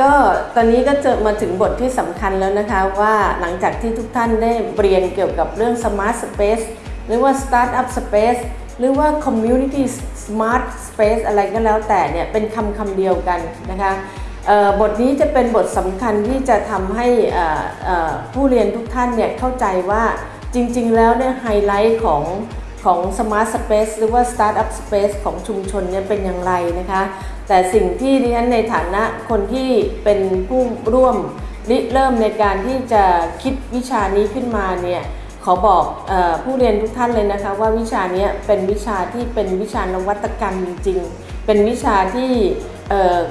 ก็ตอนนี้ก็เจอมาถึงบทที่สำคัญแล้วนะคะว่าหลังจากที่ทุกท่านได้เรียนเกี่ยวกับเรื่อง Smart Space หรือว่า Startup Space หรือว่า Community Smart Space อะไรก็แล้วแต่เนี่ยเป็นคำคำเดียวกันนะคะบทนี้จะเป็นบทสำคัญที่จะทำให้ผู้เรียนทุกท่านเนี่ยเข้าใจว่าจริงๆแล้วเนี่ยไฮไลท์ของ ของ Smart Space หรือว่า Startup Space ของชุมชนเนี่ยเป็นอย่างไรนะคะ แต่สิ่งที่ดิฉันในฐานะคนที่เป็นผู้ร่วมริเริ่มในการที่จะคิดวิชานี้ขึ้นมาเนี่ยขอบอกออผู้เรียนทุกท่านเลยนะคะ ว่าวิชานี้เป็นวิชาที่เป็นวิชานวัตกรรมจริงๆ เป็นวิชาที่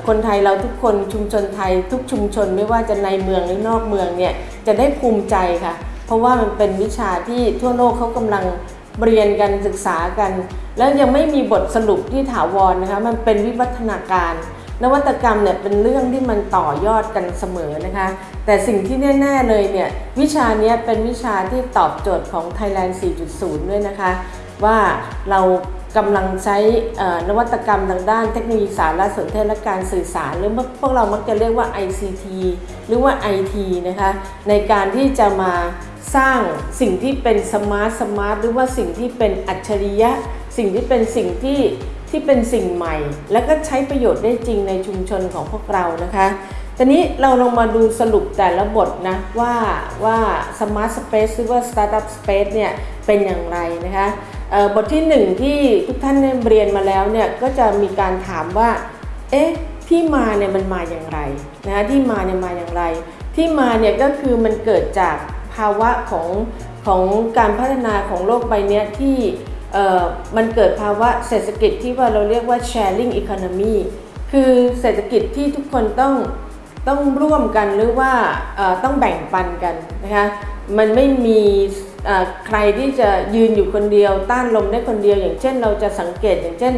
คนไทยเราทุกคนชุมชนไทยทุกชุมชนไม่ว่าจะในเมืองหรือนอกเมืองเนี่ยจะได้ภูมิใจค่ะ เพราะว่ามันเป็นวิชาที่ทั่วโลกเขากำลัง เรียนกันศึกษากัน แล้วยังไม่มีบทสรุปที่ถาวรนะคะมันเป็นวิวัฒนาการ นวัตกรรมเนี่ยเป็นเรื่องที่มันต่อยอดกันเสมอนะคะ แต่สิ่งที่แน่ๆเลยเนี่ยวิชาเนี้ยเป็นวิชาที่ตอบโจทย์ของ Thailand 4.0 ด้วยนะคะ ว่าเรากำลังใช้นวัตกรรมทางด้านเทคโนโลยีสารสนเทศและการสื่อสาร หรือพวกเรามักจะเรียกว่า ICT หรือว่า IT นะคะในการที่จะมา สร้างสิ่งที่เป็น smart smart หรือว่าสิ่งที่เป็นอัจฉริยะ สิ่งที่เป็นสิ่งที่ที่เป็นสิ่งใหม่ แล้วก็ใช้ประโยชน์ได้จริงในชุมชนของพวกเรานะคะตอนนี้เราลงมาดูสรุปแต่ละบทนะว่าว่า Smart Space หรือว่า Startup Space เนี่ยเป็นอย่างไรนะคะบทที่หนึ่งที่ทุกท่านเรียนมาแล้วเนี่ยก็จะมีการถามว่าเอ๊ะที่มาเนี่ยมันมาอย่างไรนะะที่มาเนี่ยมาอย่างไร ที่มาเนี่ยก็คือมันเกิดจาก ภาวะของของการพัฒนาของโลกใบนี้ที่มันเกิดภาวะเศรษฐกิจที่ว่าเราเรียกว่า sharing economy คือเศรษฐกิจที่ทุกคนต้องต้องร่วมกันหรือว่าต้องแบ่งปันกันนะคะมันไม่มีใครที่จะยืนอยู่คนเดียว ต้านลมได้คนเดียว อย่างเช่นเราจะสังเกตอย่างเช่น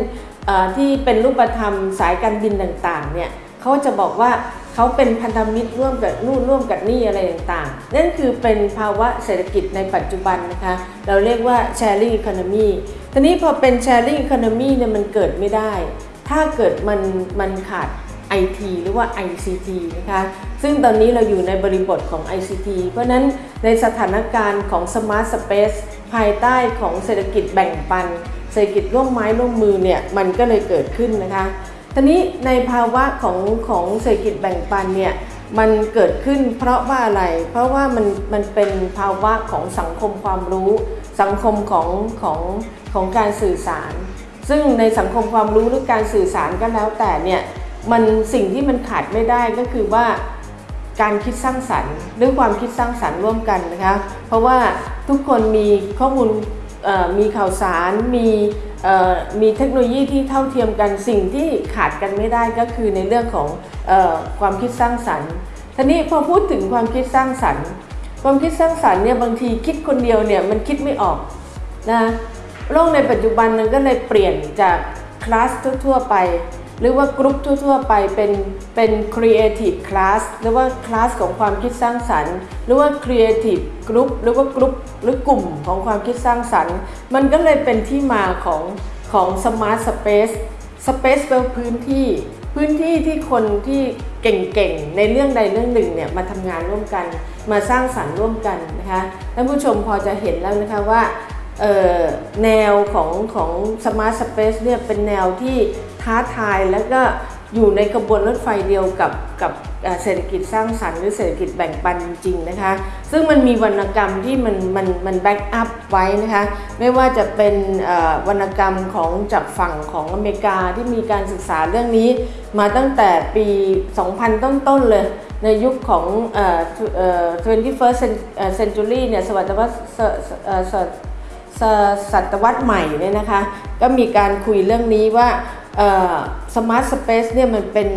ที่เป็นรูปธรรมสายการบินต่างๆเนี่ย เขาจะบอกว่าเขาเป็นพันธมิตรร่วมกับนู่นร่วมกับนี่อะไรต่างๆ นั่นคือเป็นภาวะเศรษฐกิจในปัจจุบันนะคะ เราเรียกว่า sharing economy ทีนี้พอเป็น sharing economy เนี่ยมันเกิดไม่ได้ ถ้าเกิดมันมันขาด IT หรือว่า ICT นะคะ ซึ่งตอนนี้เราอยู่ในบริบทของ ICT เพราะฉะนั้นในสถานการณ์ของ Smart Space ภายใต้ของเศรษฐกิจแบ่งปัน เศรษฐกิจร่วมไม้ร่วมมือเนี่ย มันก็เลยเกิดขึ้นนะคะ ทีนี้ในภาวะของของเศรษฐกิจแบ่งปันเนี่ยมันเกิดขึ้นเพราะว่าอะไร เพราะว่ามันมันเป็นภาวะของสังคมความรู้ สังคมของของของการสื่อสาร ซึ่งในสังคมความรู้หรือการสื่อสารก็แล้วแต่เนี่ยมันสิ่งที่มันขาดไม่ได้ก็คือว่าการคิดสร้างสรรค์หรือความคิดสร้างสรรค์ร่วมกันนะคะเพราะว่าทุกคนมีข้อมูลมีข่าวสารมี มีเทคโนโลยีที่เท่าเทียมกันสิ่งที่ขาดกันไม่ได้ก็คือในเรื่องของออความคิดสร้างสรรค์ทีนี้พอพูดถึงความคิดสร้างสรรค์ ความคิดสร้างสรรค์เนี่ยบางทีคิดคนเดียวเนี่ยมันคิดไม่ออกนะโลกในปัจจุบันมันก็เลยเปลี่ยนจากคลาสทั่วๆไป หรือว่ากรุ๊ปทั่ว ๆ ไปเป็นเป็น creative class หรือว่าคลาสของความคิดสร้างสรรค์ หรือว่า creative group หรือว่ากรุ๊ปหรือกลุ่มของความคิดสร้างสรรค์ มันก็เลยเป็นที่มาของของ smart space space แปลว่าพื้นที่ พื้นที่ที่คนที่เก่งๆ ในเรื่องใดเรื่องหนึ่งเนี่ยมาทำงานร่วมกัน มาสร้างสรรค์ร่วมกันนะคะท่านผู้ชมพอจะเห็นแล้วนะคะว่าแนวของของ Smart Space เนี่ยเป็นแนวที่ ท้าทายแล้วก็อยู่ในกระบวนรถไฟเดียวกับกับเศรษฐกิจสร้างสรรค์หรือเศรษฐกิจแบ่งปันจริงๆนะคะ ซึ่งมันมีวรรณกรรมที่มันมันมัน back up ไว้นะคะ ไม่ว่าจะเป็นวรรณกรรมของจากฝั่งของอเมริกาที่มีการศึกษาเรื่องนี้ มาตั้งแต่ปี 2000 ต้นๆเลย ในยุคของเอ่อเอ่อ 21st century เนี่ยศตวรรษศเอ่อศศศตวรรษใหม่เนี่ยนะคะ ก็มีการคุยเรื่องนี้ว่า smart space เนี่ยมันเป็น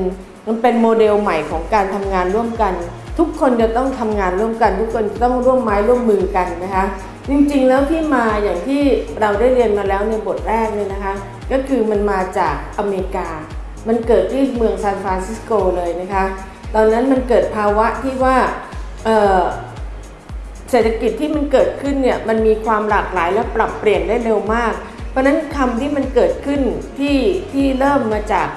มันเป็นโมเดลใหม่ของการทำงานร่วมกัน ทุกคนจะต้องทำงานร่วมกัน ทุกคนจะต้องร่วมไม้ร่วมมือกันนะคะจริงๆแล้วที่มาอย่างที่เราได้เรียนมาแล้วในบทแรกเนี่ยนะคะ ก็คือมันมาจากอเมริกา มันเกิดที่เมืองซานฟรานซิสโกเลยนะคะ ตอนนั้นมันเกิดภาวะที่ว่าเศรษฐกิจที่มันเกิดขึ้นเนี่ยมันมีความหลากหลายและปรับเปลี่ยนได้เร็วมาก เพราะนั้นคำที่มันเกิดขึ้นที่ที่เริ่มมาจาก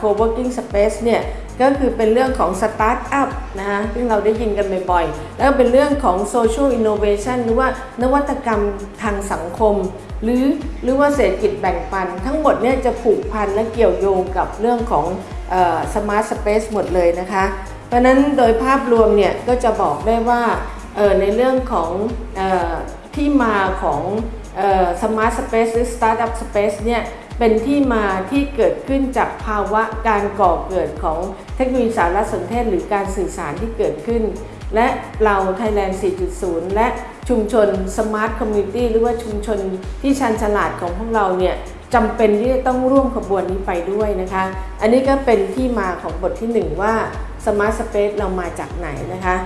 co-working space เนี่ยก็คือเป็นเรื่องของสตาร์ทอัพนะคะซึ่งเราได้ยินกันบ่อยๆ แล้วก็เป็นเรื่องของ social innovation หรือว่านวัตกรรมทางสังคม หรือหรือว่าเศรษฐกิจแบ่งปัน ทั้งหมดเนี่ยจะผูกพันและเกี่ยวโยงกับเรื่องของ smart space หมดเลยนะคะ เพราะนั้นโดยภาพรวมเนี่ยก็จะบอกได้ว่าในเรื่องของออที่มาของ smart space หรือ startup space เนี่ยเป็นที่มาที่เกิดขึ้นจากภาวะการก่อเกิดของเทคโนโลยีสารสนเทศหรือการสื่อสารที่เกิดขึ้น และเรา Thailand 4.0 และชุมชน Smart Community หรือว่าชุมชนที่ชาญฉลาดของพวกเราเนี่ยจำเป็นที่จะต้องร่วมขบวนนี้ไปด้วยนะคะ อันนี้ก็เป็นที่มาของบทที่ 1 ว่า Smart Space เรามาจากไหนนะคะ